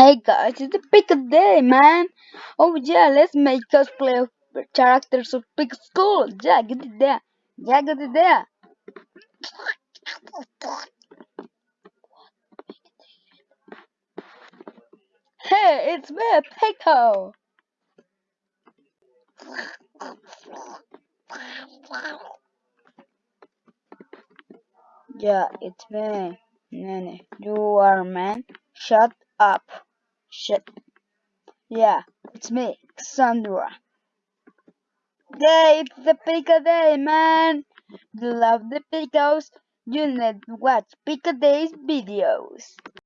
Hey guys, it's Pico Day, man. Oh yeah, let's make cosplay of characters of Pick School. Yeah, get it there. Yeah, get it there. Hey, it's me, Pico. Yeah, it's me. Nene, you are man. Shut up. Shut. Yeah, it's me, Cassandra. Day, it's the Pico Day, man. You love the Picos? You need to watch Pico Day's videos.